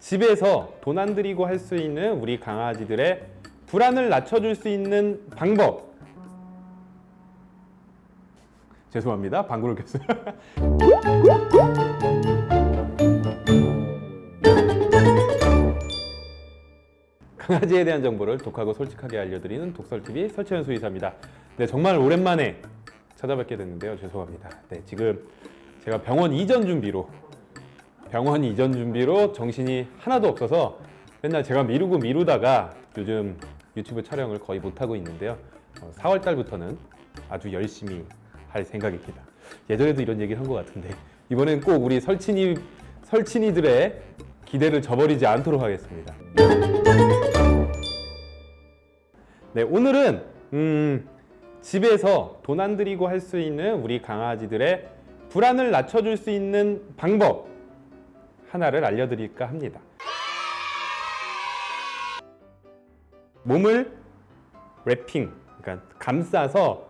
집에서 돈 안 들이고 할 수 있는 우리 강아지들의 불안을 낮춰줄 수 있는 방법. 죄송합니다 방구를 꼈어요. 강아지에 대한 정보를 독하고 솔직하게 알려드리는 독설TV 설채연 수의사입니다. 네 정말 오랜만에 찾아뵙게 됐는데요. 죄송합니다. 네 지금 제가 병원 이전 준비로 병원 이전 준비로 정신이 하나도 없어서 맨날 제가 미루고 미루다가 요즘 유튜브 촬영을 거의 못하고 있는데요. 4월 달부터는 아주 열심히 할 생각입니다. 예전에도 이런 얘기를 한 것 같은데 이번엔 꼭 우리 설친이 설친이들의 기대를 저버리지 않도록 하겠습니다. 네 오늘은 음, 집에서 돈 안 들이고 할 수 있는 우리 강아지들의 불안을 낮춰줄 수 있는 방법 하나를 알려드릴까 합니다. 몸을 랩핑, 그러니까 감싸서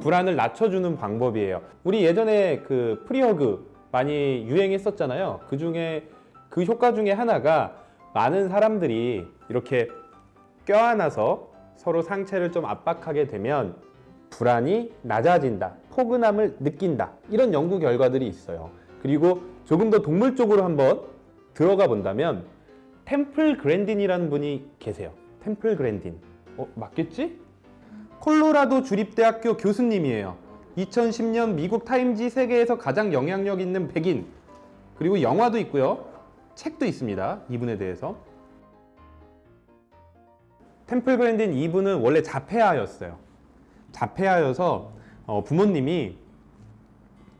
불안을 낮춰주는 방법이에요. 우리 예전에 그 프리허그 많이 유행했었잖아요. 그 중에 그 효과 중에 하나가 많은 사람들이 이렇게 껴안아서 서로 상체를 좀 압박하게 되면 불안이 낮아진다, 포근함을 느낀다 이런 연구 결과들이 있어요. 그리고 조금 더 동물 쪽으로 한번 들어가 본다면 템플 그랜딘이라는 분이 계세요. 템플 그랜딘. 어, 맞겠지? 콜로라도 주립대학교 교수님이에요. 2010년 미국 타임지 세계에서 가장 영향력 있는 백인. 그리고 영화도 있고요. 책도 있습니다. 이분에 대해서. 템플 그랜딘 이분은 원래 자폐아였어요. 자폐아여서 어, 부모님이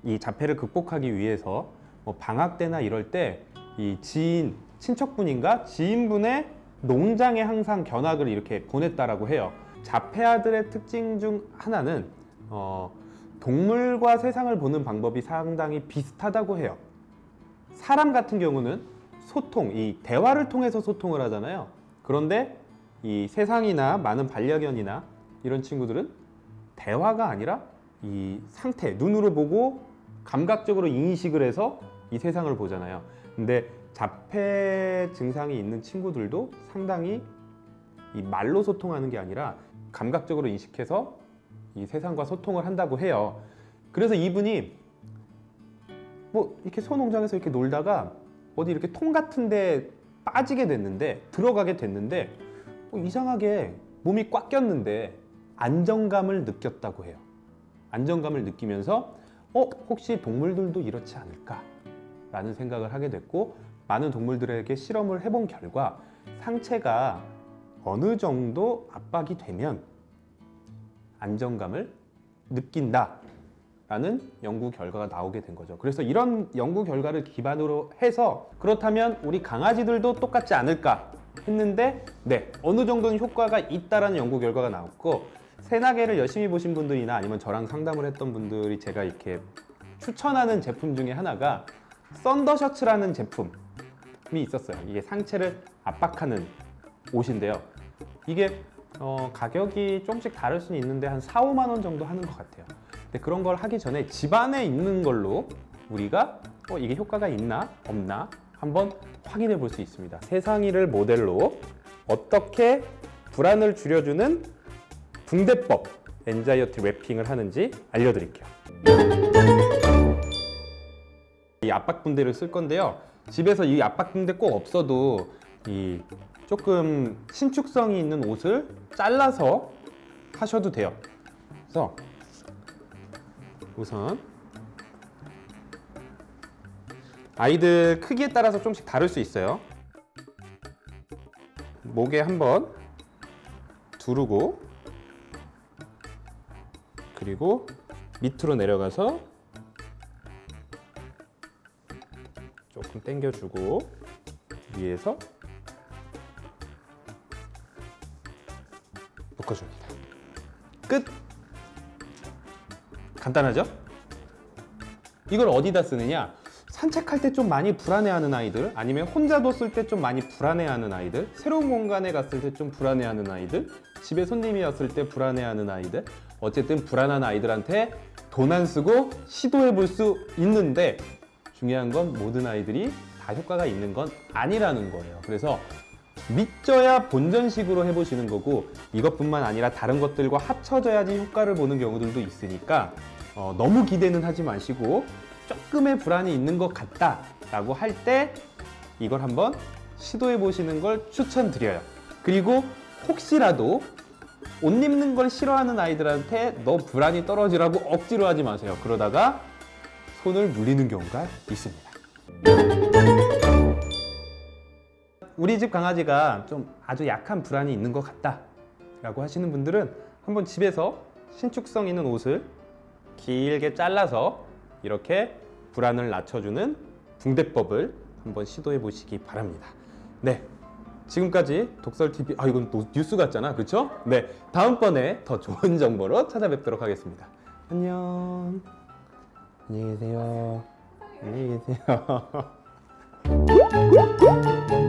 이 자폐를 극복하기 위해서 뭐 방학 때나 이럴 때 이 지인 친척분인가 지인분의 농장에 항상 견학을 이렇게 보냈다라고 해요. 자폐아들의 특징 중 하나는 어, 동물과 세상을 보는 방법이 상당히 비슷하다고 해요. 사람 같은 경우는 소통, 이 대화를 통해서 소통을 하잖아요. 그런데 이 세상이나 많은 반려견이나 이런 친구들은 대화가 아니라 이 상태, 눈으로 보고 감각적으로 인식을 해서 이 세상을 보잖아요. 근데 자폐 증상이 있는 친구들도 상당히 이 말로 소통하는 게 아니라 감각적으로 인식해서 이 세상과 소통을 한다고 해요. 그래서 이분이 뭐 이렇게 소농장에서 이렇게 놀다가 어디 이렇게 통 같은데 빠지게 됐는데 들어가게 됐는데 뭐 이상하게 몸이 꽉 꼈는데 안정감을 느꼈다고 해요. 안정감을 느끼면서 어 혹시 동물들도 이렇지 않을까? 라는 생각을 하게 됐고 많은 동물들에게 실험을 해본 결과 상체가 어느 정도 압박이 되면 안정감을 느낀다 라는 연구 결과가 나오게 된 거죠. 그래서 이런 연구 결과를 기반으로 해서 그렇다면 우리 강아지들도 똑같지 않을까 했는데 네 어느 정도는 효과가 있다라는 연구 결과가 나왔고 새나개를 열심히 보신 분들이나 아니면 저랑 상담을 했던 분들이 제가 이렇게 추천하는 제품 중에 하나가 썬더 셔츠라는 제품이 있었어요. 이게 상체를 압박하는 옷인데요. 이게 어, 가격이 조금씩 다를 수는 있는데 한 4, 5만 원 정도 하는 것 같아요. 근데 그런 걸 하기 전에 집안에 있는 걸로 우리가 어, 이게 효과가 있나 없나 한번 확인해 볼 수 있습니다. 세상이를 모델로 어떻게 불안을 줄여주는 붕대법 엔자이어티 랩핑을 하는지 알려드릴게요. 이 압박 붕대를 쓸 건데요. 집에서 이 압박 붕대 꼭 없어도 이 조금 신축성이 있는 옷을 잘라서 하셔도 돼요. 그래서 우선 아이들 크기에 따라서 좀씩 다를 수 있어요. 목에 한번 두르고 그리고 밑으로 내려가서 조금 당겨주고 위에서 묶어줍니다. 끝! 간단하죠? 이걸 어디다 쓰느냐? 산책할 때 좀 많이 불안해하는 아이들 아니면 혼자 뒀을 때 좀 많이 불안해하는 아이들 새로운 공간에 갔을 때 좀 불안해하는 아이들 집에 손님이 왔을 때 불안해하는 아이들 어쨌든 불안한 아이들한테 돈 안 쓰고 시도해 볼 수 있는데 중요한 건 모든 아이들이 다 효과가 있는 건 아니라는 거예요. 그래서 믿져야 본전식으로 해보시는 거고 이것뿐만 아니라 다른 것들과 합쳐져야지 효과를 보는 경우들도 있으니까 어, 너무 기대는 하지 마시고 조금의 불안이 있는 것 같다 라고 할 때 이걸 한번 시도해 보시는 걸 추천드려요. 그리고 혹시라도 옷 입는 걸 싫어하는 아이들한테 너 불안이 떨어지라고 억지로 하지 마세요. 그러다가 손을 물리는 경우가 있습니다. 우리 집 강아지가 좀 아주 약한 불안이 있는 것 같다 라고 하시는 분들은 한번 집에서 신축성 있는 옷을 길게 잘라서 이렇게 불안을 낮춰주는 붕대법을 한번 시도해 보시기 바랍니다. 네. 지금까지 독설TV, 아, 이건 또 뉴스 같잖아. 그쵸? 네. 다음번에 더 좋은 정보로 찾아뵙도록 하겠습니다. 안녕. 안녕히 계세요. 안녕히 계세요.